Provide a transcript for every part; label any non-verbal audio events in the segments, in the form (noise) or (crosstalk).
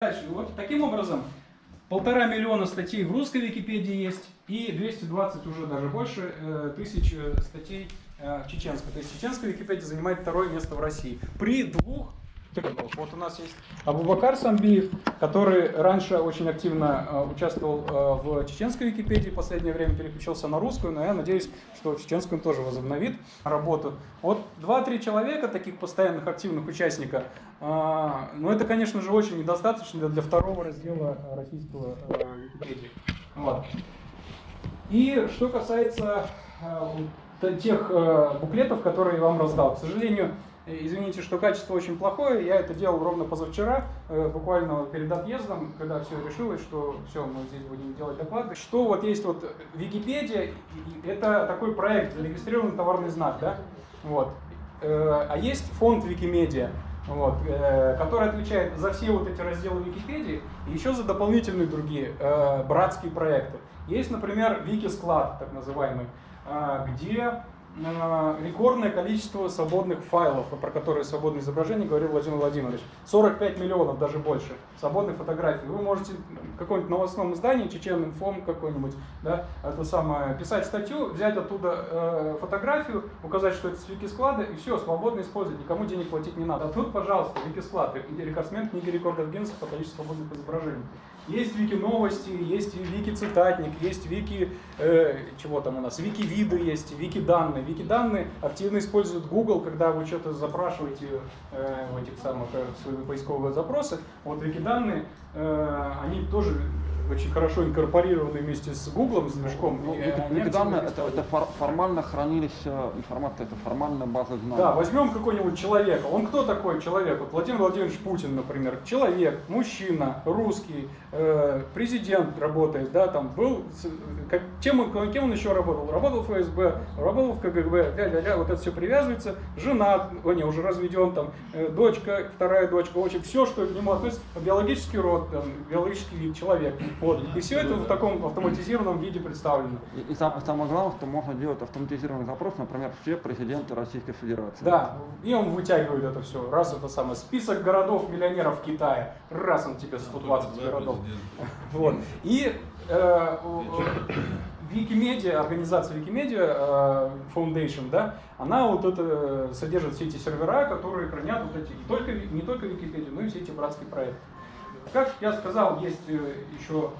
Дальше. Вот таким образом полтора миллиона статей в русской Википедии есть и 220 уже даже больше э, тысяч э, статей э, в чеченской. То есть чеченская Википедия занимает второе место в России. При двух вот у нас есть Абубакар Самбиев, который раньше очень активно э, участвовал э, в чеченской Википедии, в последнее время переключился на русскую, но я надеюсь, что чеченскую он тоже возобновит работу. Вот два-три человека, таких постоянных активных участников, э, но это, конечно же, очень недостаточно для второго раздела российского Википедии. Вот. И что касается тех буклетов, которые я вам раздал, к сожалению, Извините, что качество очень плохое. Я это делал ровно позавчера, э, буквально перед отъездом, когда все решилось, что все, мы здесь будем делать доклады. Что вот есть вот Википедия, это такой проект, зарегистрированный товарный знак, да? Вот. Э, а есть фонд Викимедиа, вот, э, который отвечает за все вот эти разделы Википедии и еще за дополнительные другие братские проекты. Есть, например, Викисклад, так называемый, где рекордное количество свободных файлов, про которые свободное изображение говорил Владимир Владимирович. 45 миллионов, даже больше, свободных фотографий. Вы можете в каком-нибудь новостном издании, Чечен Инфом какой-нибудь, да, это самое, писать статью, взять оттуда э, фотографию, указать, что это с Викисклада, и все, свободно использовать, никому денег платить не надо. А тут, пожалуйста, Викисклад, рекордсмен книги рекордов Гиннесса по количеству свободных изображений. Есть вики новости, есть вики цитатник, есть вики, э, чего там у нас, вики виды есть, вики данные. Вики данные активно используют Google, когда вы что-то запрашиваете э, в этих самых э, свои поисковые запросы. Вот вики данные, э, они тоже очень хорошо инкорпорированы вместе с Google, с движком. Ну, данные это, это формально хранилище информации, это формальная база знаний. Да, возьмем какого-нибудь человека. Он кто такой человек? Вот Владимир Владимирович Путин, например. Человек, мужчина, русский, э, президент работает, да, там был, как, чем он, кем он еще работал? Работал в ФСБ, работал в КГБ, ля -ля -ля, вот это все привязывается, женат, о, не, уже разведен, там, э, дочка, вторая дочка, в общем, все, что к нему относится, биологический род, там, биологический вид, человек. Вот. И все это в таком автоматизированном виде представлено. И, и самое главное, что можно делать автоматизированный запрос, например, все президенты Российской Федерации. Да, и он вытягивает это все. Раз это самое, список городов-миллионеров в Китае, раз он тебе 120 городов. Вот. И э, Викимедиа, организация Викимедиа э, Foundation, да, она вот это содержит все эти сервера, которые хранят вот эти, не только, не только Википедию, но и все эти братские проекты. Как я сказал, есть э, еще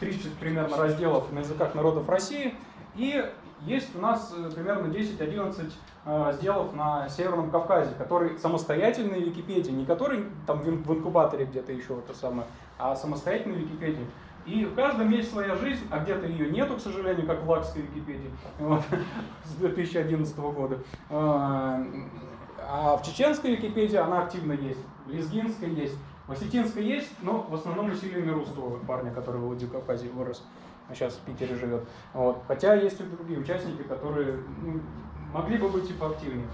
30 э, примерно разделов на языках народов России, и есть у нас э, примерно 10-11 разделов на Северном Кавказе, которые самостоятельные Википедии, не которые там в инкубаторе где-то еще это самое, а самостоятельные Википедии. И в каждом есть своя жизнь, а где-то ее нету, к сожалению, как в Лакской Википедии (laughs) вот, с 2011 года. А в чеченской Википедии она активно есть, в лезгинской есть. В Осетинской есть, но в основном усилиями русского парня, который в Владикавказе вырос, а сейчас в Питере живет. Вот. Хотя есть и другие участники, которые ну, могли бы быть и поактивнее.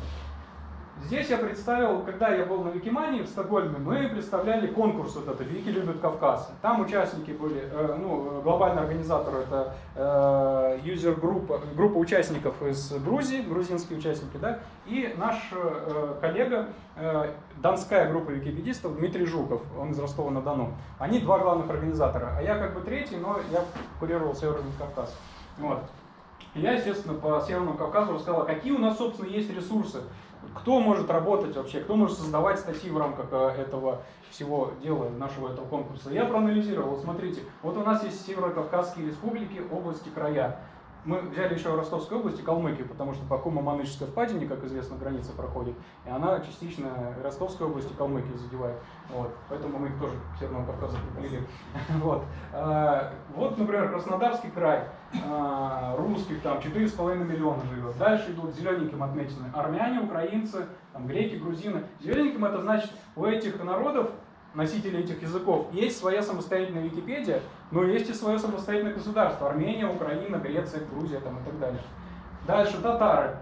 Здесь я представил, когда я был на Викимании в Стокгольме, мы представляли конкурс вот этот «Вики любят Кавказ». Там участники были, э, ну, глобальный организатор это э, юзер группа, участников из Грузии, грузинские участники, да, и наш э, коллега, э, донская группа википедистов Дмитрий Жуков, он из Ростова-на-Дону. Они два главных организатора, а я как бы третий, но я курировал Северный Кавказ. Вот. Я, естественно, по Северному Кавказу рассказал, какие у нас, собственно, есть ресурсы кто может работать вообще, кто может создавать статьи в рамках э, этого всего дела, нашего этого конкурса. Я проанализировал, смотрите, вот у нас есть Северо-Кавказские республики, области, края. Мы взяли еще Ростовской области, Калмыкию, потому что по Кума-Маныческой впадине, как известно, граница проходит, и она частично Ростовской области Калмыкии задевает. Вот. Поэтому мы их тоже к Северному Кавказу приплели. (laughs) Вот. А, вот, например, Краснодарский край, а, русских там 4,5 миллиона живет. Дальше идут зелененьким отмечены армяне, украинцы, там, греки, грузины. Зелененьким это значит, у этих народов носителей этих языков, есть своя самостоятельная Википедия, но есть и свое самостоятельное государство. Армения, Украина, Греция, Грузия там, и так далее. Дальше татары.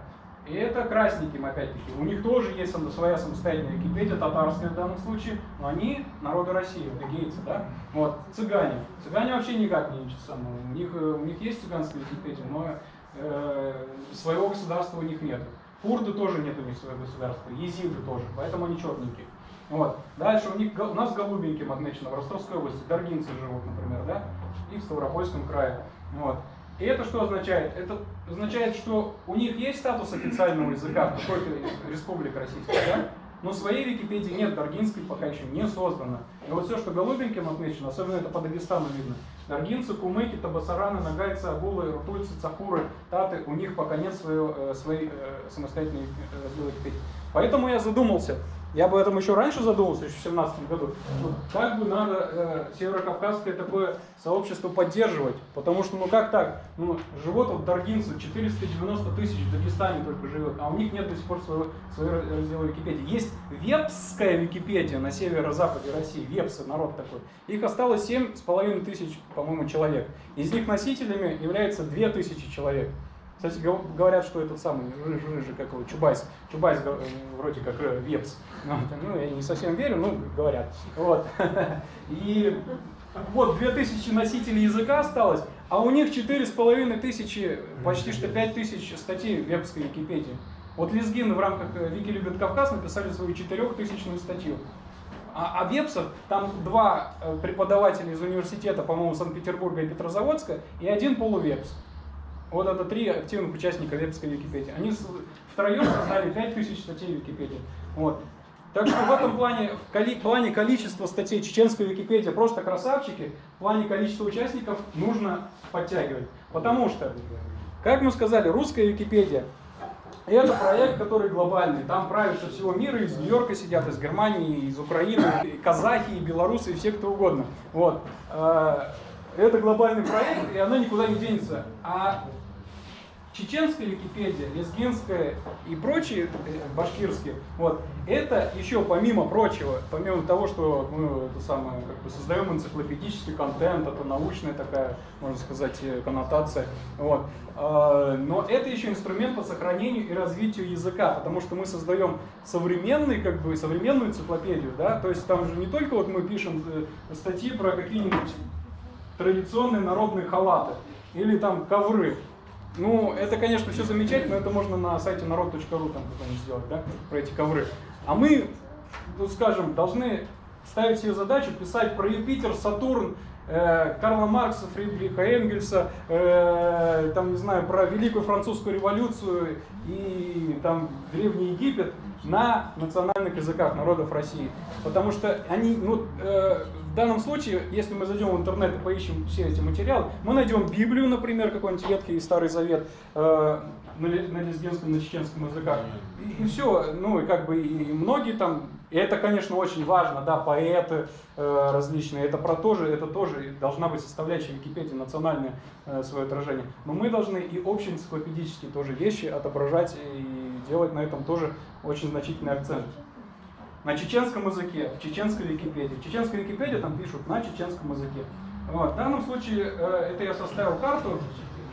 И это красники, опять-таки. У них тоже есть своя самостоятельная Википедия, татарская в данном случае, но они народы России, адыгейцы, да? Вот, цыгане. Цыгане вообще никак не самое. У них, э, у них есть цыганская Википедия, но э, своего государства у них нет. Курды тоже нет у них своего государства, езиды тоже, поэтому они черненькие. Вот. Дальше у них у нас голубеньким отмечено в Ростовской области, даргинцы живут, например, да, и в Ставропольском крае. Вот. И это что означает? Это означает, что у них есть статус официального языка в какой-то республике российской, да? Но своей Википедии нет, Даргинской пока еще не создано. И вот все, что голубеньким отмечено, особенно это по Дагестану видно, Даргинцы, кумыки, табасараны, нагайцы, агулы, рутульцы, цахуры, таты, у них пока нет своей, э, своей э, самостоятельной э. Поэтому я задумался, я об этом еще раньше задумался, еще в 2017 году. Ну, как бы надо э, северокавказское такое сообщество поддерживать? Потому что, ну как так? Ну, живут вот даргинцы, 490 тысяч в Дагестане только живет, а у них нет до сих пор своего, своего раздела Википедии. Есть вепская Википедия на северо-западе России, вепсы, народ такой. Их осталось 7,5 тысяч, по-моему, человек. Из них носителями является 2 тысячи человек. Кстати, говорят, что этот самый рыжий, рыжий как его, Чубайс, Чубайс э, вроде как э, Вепс. Ну, ну, я не совсем верю, но говорят. Вот. (laughs) И вот 2000 носителей языка осталось, а у них 4,5 тысячи, почти что 5 тысяч статей в вепсской Википедии. Вот Лезгины в рамках э, Вики любит Кавказ написали свою 4000 статью. А, а Вепсов, там два преподавателя из университета, по-моему, Санкт-Петербурга и Петрозаводска, и один полувепс. Вот это три активных участника вебской Википедии. Они втроем создали 5000 статей в Википедии. Вот. Так что в этом плане, в коли, плане количества статей чеченской Википедии просто красавчики, в плане количества участников нужно подтягивать. Потому что, как мы сказали, русская Википедия это проект, который глобальный. Там правят со всего мира, из Нью-Йорка сидят, из Германии, из Украины, и казахи, и белорусы, и все кто угодно. Вот. А, это глобальный проект, и она никуда не денется. А чеченская Википедия, лезгинская и прочие э, башкирские, вот, это еще помимо прочего, помимо того, что мы это самое, как бы создаем энциклопедический контент, это научная такая, можно сказать, э, коннотация, вот, а, но это еще инструмент по сохранению и развитию языка, потому что мы создаем современный, как бы, современную энциклопедию, да, то есть там же не только вот мы пишем э, статьи про какие-нибудь традиционные народные халаты или там ковры, ну, это, конечно, все замечательно, но это можно на сайте народ.ру там какой-нибудь сделать, да, про эти ковры. А мы, ну, скажем, должны ставить себе задачу писать про Юпитер, Сатурн, э, Карла Маркса, Фридриха Энгельса, э, там, не знаю, про Великую Французскую революцию и там Древний Египет на национальных языках народов России. Потому что они, ну, э, в данном случае, если мы зайдем в интернет и поищем все эти материалы, мы найдем Библию, например, какой-нибудь Ветхий и Старый Завет э, на, на лезгинском, на чеченском языках. И, и все, ну и как бы и многие там, и это, конечно, очень важно, да, поэты э, различные, это про тоже, это тоже должна быть составляющая Википедии, национальное э, свое отражение. Но мы должны и общеэнциклопедические тоже вещи отображать и делать на этом тоже очень значительный акцент на чеченском языке, в чеченской Википедии. В чеченской Википедии там пишут на чеченском языке. Вот. В данном случае э, это я составил карту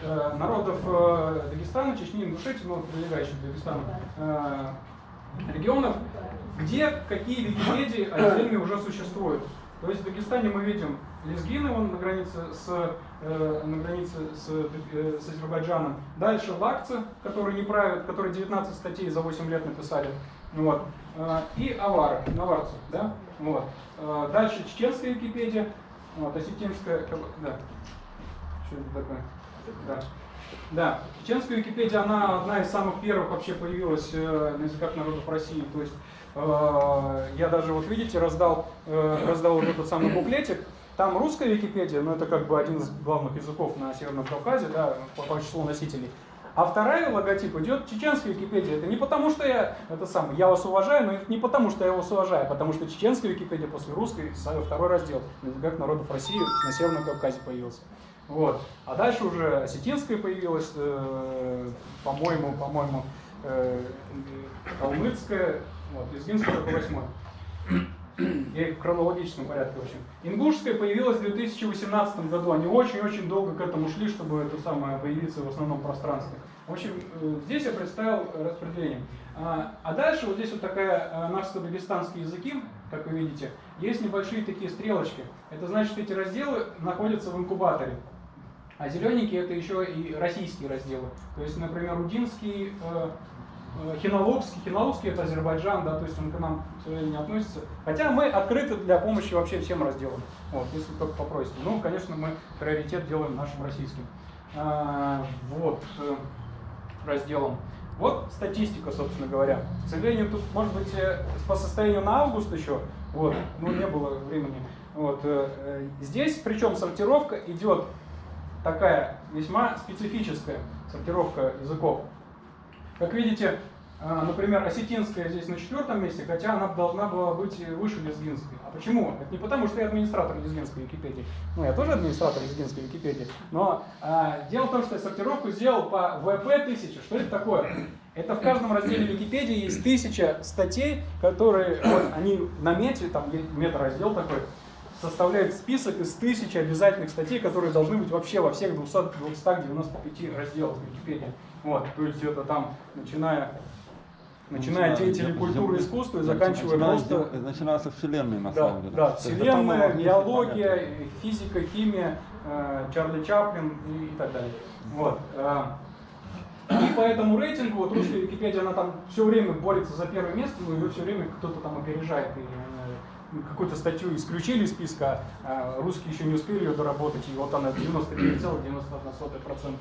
э, народов э, Дагестана, Чечни, Ингушетии, ну, прилегающих к Дагестану регионов, где какие Википедии отдельные уже существуют. То есть в Дагестане мы видим Лезгины, он на границе с, э, на границе с, э, с Азербайджаном. Дальше лакцы, которые не правят, которые 19 статей за 8 лет написали. Вот. Э, и авары, наварцы. Да? Вот. Э, дальше чеченская Википедия, вот, осетинская, да. Что это такое? Да. Да, чеченская Википедия, она одна из самых первых вообще появилась э, на языках народов России. То есть я даже, вот видите, раздал, раздал вот этот самый буклетик. Там русская Википедия, но это как бы один из главных языков на Северном Кавказе, да, по, по числу носителей. А вторая логотип идет чеченская Википедия. Это не потому, что я это сам, я вас уважаю, но это не потому, что я вас уважаю, а потому что чеченская Википедия после русской второй раздел языках народов России на Северном Кавказе появился. Вот. А дальше уже осетинская появилась, э, по-моему, по-моему, э, калмыцкая, вот, лезгинская только восьмой. (clears throat) Я их в хронологическом порядке, в общем. Ингушская появилась в 2018 году. Они очень-очень долго к этому шли, чтобы это самое появиться в основном пространстве. В общем, э, здесь я представил распределение. А, а дальше вот здесь вот такая э, нашско-дагестанские языки, как вы видите, есть небольшие такие стрелочки. Это значит, эти разделы находятся в инкубаторе. А зелененькие это еще и российские разделы. То есть, например, удинский, э, Хиналовский, Хиналовский это Азербайджан, да, то есть он к нам, к сожалению, не относится. Хотя мы открыты для помощи вообще всем разделам, вот, если только попросите. Ну, конечно, мы приоритет делаем нашим российским. А, вот, э, разделом. Вот статистика, собственно говоря. К сожалению, тут, может быть, э, по состоянию на август еще, вот, ну, не было времени. Вот, здесь, причем сортировка идет такая весьма специфическая сортировка языков. Как видите, а, например, осетинская здесь на четвертом месте, хотя она должна была быть выше лезгинской. А почему? Это не потому, что я администратор лезгинской Википедии. Ну, я тоже администратор лезгинской Википедии. Но а, дело в том, что я сортировку сделал по ВП-1000. Что это такое? Это в каждом разделе Википедии есть тысяча статей, которые, вот, они на мете, там мета-раздел такой, составляет список из тысячи обязательных статей, которые должны быть вообще во всех 200, 295 разделах Википедии. Вот, то есть это там, начиная начиная от деятелей культуры и искусства и заканчивая просто... Начиная со Вселенной, на да, самом деле. Да, Вселенная, биология, физика, химия, э, Чарли Чаплин и, и так далее. Вот. э, И по этому рейтингу, вот русская Википедия, она там все время борется за первое место, но ее все время кто-то там опережает. И, какую-то статью исключили из списка, а русские еще не успели ее доработать, и вот она 99,91%.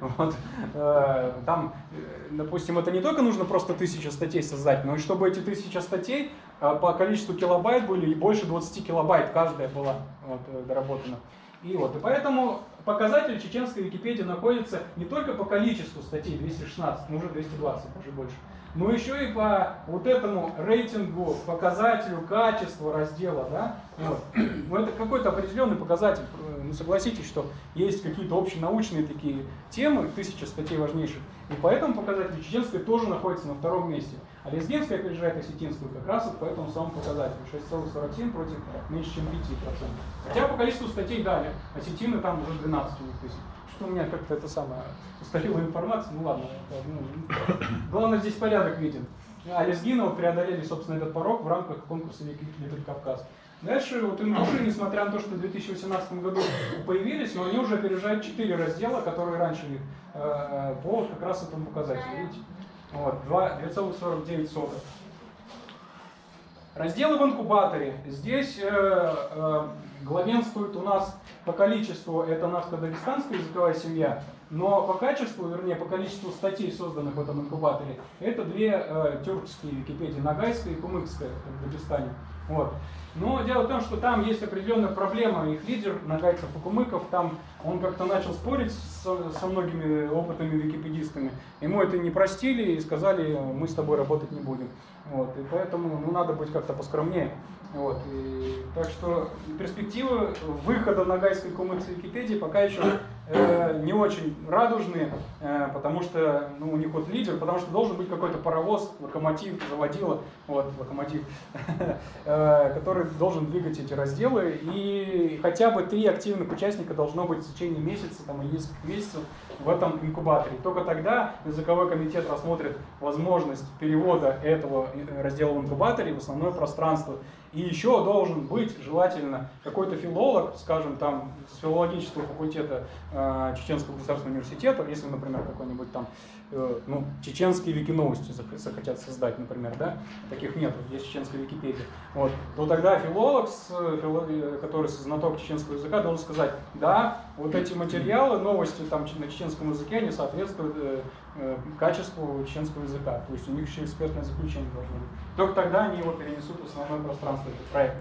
Вот. Э, Там, э, допустим, это не только нужно просто тысяча статей создать, но и чтобы эти тысяча статей э, по количеству килобайт были, и больше 20 килобайт каждая была э, доработана. И вот, и поэтому показатель чеченской Википедии находится не только по количеству статей 216, но уже 220, уже больше, но еще и по вот этому рейтингу, показателю качества раздела, да, вот. Ну, это какой-то определенный показатель. Ну, согласитесь, что есть какие-то общенаучные такие темы, тысяча статей важнейших, и по этому показателю чеченская тоже находится на втором месте. А лезгинская опережает осетинскую как раз вот по этому самому показателю. 6,47 против меньше, чем 5%. Хотя по количеству статей дали. Осетины там уже 12 у них тысяч. Что у меня как-то это самое устарела информация, ну ладно. ну, главное здесь порядок виден. А лезгины вот преодолели, собственно, этот порог в рамках конкурса Литвин Кавказ. Дальше вот ингуши, несмотря на то, что в 2018 году появились, но они уже опережают 4 раздела, которые раньше них, э, э, по как раз этому показателю. Видите? Вот, 2 2,49. Разделы в инкубаторе. Здесь э, э, главенствует у нас по количеству, это наша дагестанская языковая семья, но по качеству, вернее, по количеству статей, созданных в этом инкубаторе, это две э, тюркские Википедии, Ногайская и Кумыкская в Дагестане. Вот. Но дело в том, что там есть определенная проблема. Их лидер, Нагайцев и Кумыков, там он как-то начал спорить со, со многими опытными википедистами. Ему это не простили и сказали, мы с тобой работать не будем. Вот. И поэтому ну, надо быть как-то поскромнее. Вот. И, так что перспективы выхода Ногайской и Кумыкской Википедии пока еще э, не очень радужные, э, потому что ну, у них вот лидер, потому что должен быть какой-то паровоз, локомотив, заводила, вот, локомотив, (laughs) э, который должен двигать эти разделы, и хотя бы три активных участника должно быть в течение месяца там, или нескольких месяцев в этом инкубаторе. Только тогда языковой комитет рассмотрит возможность перевода этого э, раздела в инкубаторе в основное пространство. И еще должен быть желательно какой-то филолог, скажем, там, с филологического факультета э, Чеченского государственного университета, если, например, какой-нибудь там, э, ну, чеченские вики-новости зах- захотят создать, например, да, таких нет, есть чеченская Википедия, вот, то тогда филолог, с, э, фило- э, который знаток чеченского языка, должен сказать, да, вот эти материалы, новости там на чеченском языке, они соответствуют э, э, качеству чеченского языка, то есть у них еще экспертное заключение должно быть. Только тогда они его перенесут в основное пространство, этот проект.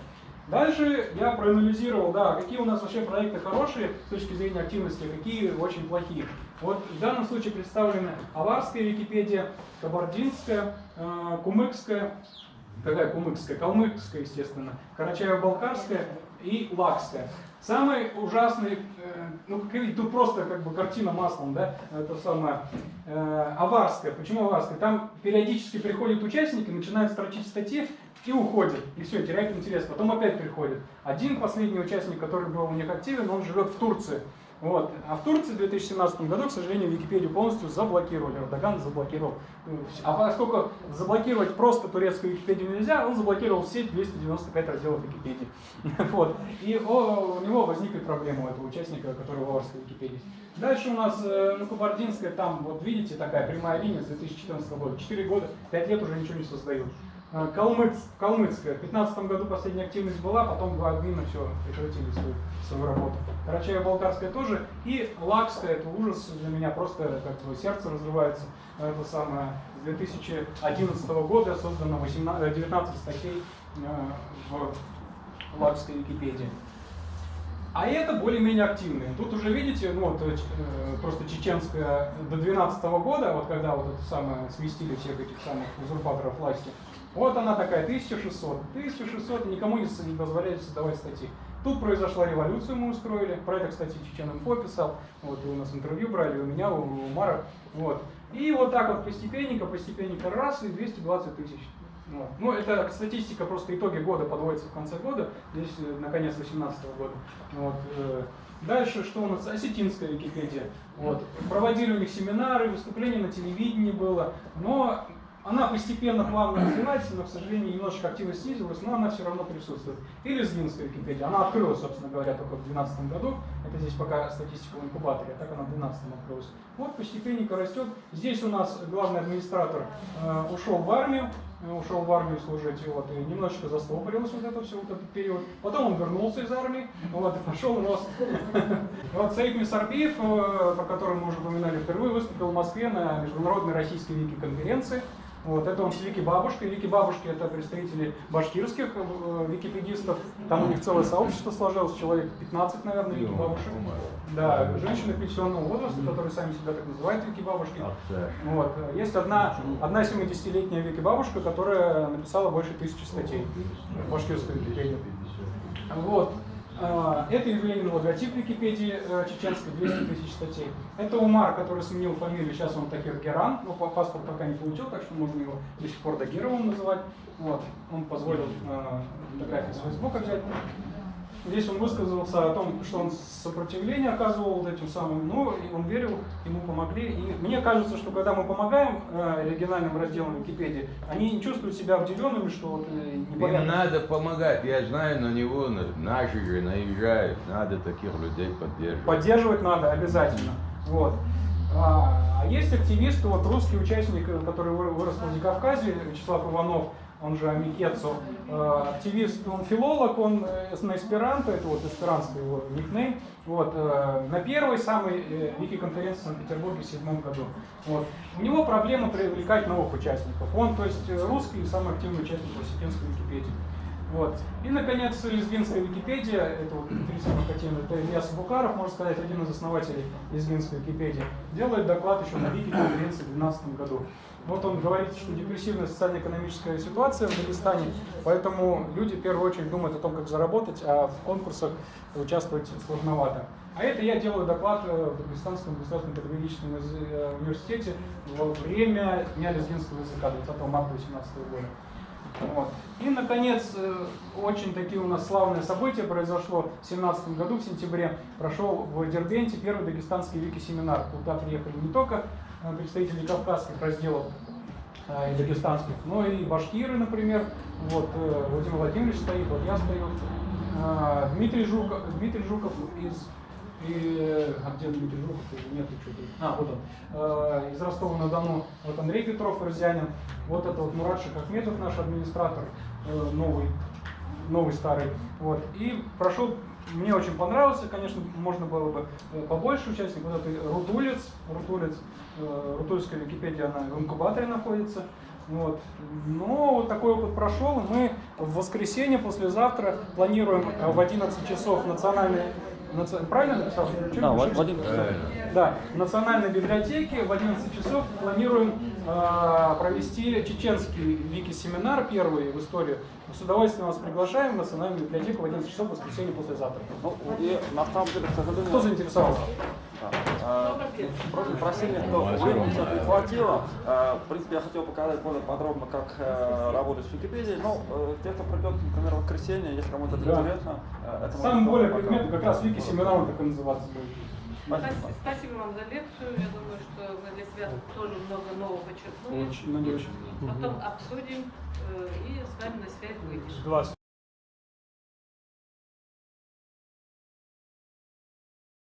Дальше я проанализировал, да, какие у нас вообще проекты хорошие с точки зрения активности, а какие очень плохие. Вот в данном случае представлены аварская Википедия, кабардинская, э, кумыкская, какая кумыкская, калмыцкая, естественно, карачаево-балкарская и лакская. Самый ужасный, э, ну, как видите, тут просто как бы картина маслом, да, это самое, э, аварская. Почему аварская? Там периодически приходят участники, начинают строчить статьи и уходят, и все, теряют интерес. Потом опять приходят. Один последний участник, который был у них активен, он живет в Турции. Вот. А в Турции в 2017 году, к сожалению, Википедию полностью заблокировали. Эрдоган заблокировал. А поскольку заблокировать просто турецкую Википедию нельзя, он заблокировал все 295 разделов Википедии. (laughs) Вот. И у него возникли проблемы у этого участника, который в Аварской Википедии. Дальше у нас э, ну, Кабардинская, там, вот видите, такая прямая линия с 2014 года. 4 года, 5 лет уже ничего не создают. Э, Калмыц, Калмыцкая. В 2015 году последняя активность была, потом два админа все прекратили свою, свою работу. Карачаево-Балкарская тоже. И Лакская, это ужас для меня, просто как бы сердце разрывается. Это самое, с 2011 года создано 18, 19 статей э, в Лакской Википедии. А это более-менее активные. Тут уже видите, вот э, просто чеченская до 12 года, вот когда вот это самое сместили всех этих самых узурпаторов власти, вот она такая, 1600. 1600, никому не позволяли создавать статьи. Тут произошла революция, мы устроили. Про это, кстати, Чечен Инфо писал. Вот, у нас интервью брали, у меня, у Умара. Вот. И вот так вот постепенненько, постепенненько раз, и 220 тысяч. Вот. Ну, это статистика, просто итоги года подводятся в конце года, здесь э, на конец 2018 года. Вот. э, Дальше, что у нас? Осетинская Википедия. Вот. Проводили у них семинары, выступления на телевидении было, но она постепенно, плавно развивается, но, к сожалению, немножечко активность снизилась, но она все равно присутствует. И лезгинская Википедия. Она открылась, собственно говоря, только в 2012 году. Это здесь пока статистика в инкубаторе, так она в 2012 открылась. Вот постепенненько растет. Здесь у нас главный администратор э, ушел в армию, э, ушел в армию служить, вот, и немножечко застопорилось вот это все, вот этот период. Потом он вернулся из армии, вот, и пошел рост. (laughs) Вот Саид Мисарбиев, э, про которого мы уже упоминали впервые, выступил в Москве на международной российской вики-конференции. Вот, это он с Вики Бабушкой. Вики Бабушки это представители башкирских э, википедистов. Там у них целое сообщество сложилось, человек 15, наверное, Вики Бабушек. Да, женщины пенсионного возраста, которые сами себя так называют Вики Бабушки. Вот. Есть одна, одна 70-летняя Вики Бабушка, которая написала больше тысячи статей в башкирской Википедии. Вот. А, Это Евгений логотип Википедии э, чеченской, 200 тысяч статей. Это Умар, который сменил фамилию, сейчас он Тахир Геран, но по- паспорт пока не получил, так что можно его до сих пор Дагировым называть. Вот. Он позволил э, фотографии с Фейсбука взять. Здесь он высказался о том, что он сопротивление оказывал вот этим самым, но и он верил, ему помогли. И мне кажется, что когда мы помогаем э, региональным разделам Википедии, они не чувствуют себя обделенными, что вот э, Им непонятно. надо помогать. Я знаю, на него на- наши же наезжают. Надо таких людей поддерживать. Поддерживать надо обязательно. Вот. А а есть активисты, вот русский участник, э, который вы- вырос в Владикавказе, Вячеслав Иванов, он же Амикецу, э, активист, он филолог, он э, на эсперанто, это вот эсперанский его никнейм, вот, э, на первой самой вики-конференции в Санкт-Петербурге в седьмом году. Вот. У него проблема привлекать новых участников. Он, то есть, русский и самый активный участник осетинской Википедии. Вот. И, наконец, лезгинская Википедия, это вот Дмитрий Макатин, это Ильяс Букаров, можно сказать, один из основателей лезгинской Википедии, делает доклад еще на Вики-конференции в 2012 году. Вот он говорит, что депрессивная социально-экономическая ситуация в Дагестане, поэтому люди в первую очередь думают о том, как заработать, а в конкурсах участвовать сложновато. А это я делаю доклад э, в Дагестанском государственном педагогическом э, университете во время Дня лезгинского языка 20 марта 2018 года. Вот. И, наконец, э, очень такие у нас славные события произошло в 2017 году, в сентябре. Прошел в Дербенте первый дагестанский вики-семинар. Туда приехали не только представители кавказских разделов э, и дагестанских, но и башкиры, например. Вот э, Владимир Владимирович стоит, вот я стою. Э, Дмитрий Жуков, Дмитрий Жуков из и, э, а где Дмитрий Жуков? Нет, что-то. А, вот он. Э, Из Ростова-на-Дону. Вот Андрей Петров, Ирзянин. Вот это вот Мурат Шахахметов, наш администратор, э, новый, новый старый. Вот. И прошел, мне очень понравился, конечно, можно было бы э, побольше участников. Вот это Рутулец, Рутулец, э, Рутульская Википедия, она в инкубаторе находится. Вот. Но вот такой опыт прошел, мы в воскресенье, послезавтра планируем э, в 11 часов национальный... Правильно написал? Да? Владимир. Да, в Национальной библиотеке в 11 часов планируем э, провести чеченский вики-семинар, первый в истории. С удовольствием вас приглашаем в Национальную библиотеку в 11 часов в воскресенье послезавтра. Ну, и на самом деле, к сожалению... Кто заинтересовался? Да. Э, Просто просили, что времени сейчас не хватило. Э, В принципе, я хотел показать более подробно, как э, работать с Википедией. Но э, те, кто придет, например, в воскресенье, если кому-то это Да. интересно, э, это Самый более предмет как раз вики-семинар он так и называться будет. Спасибо. Спасибо вам за лекцию. Я думаю, что мы для себя тоже много нового подчеркнули. Очень надеюсь. Потом обсудим э, и с вами на связь выйдем. Два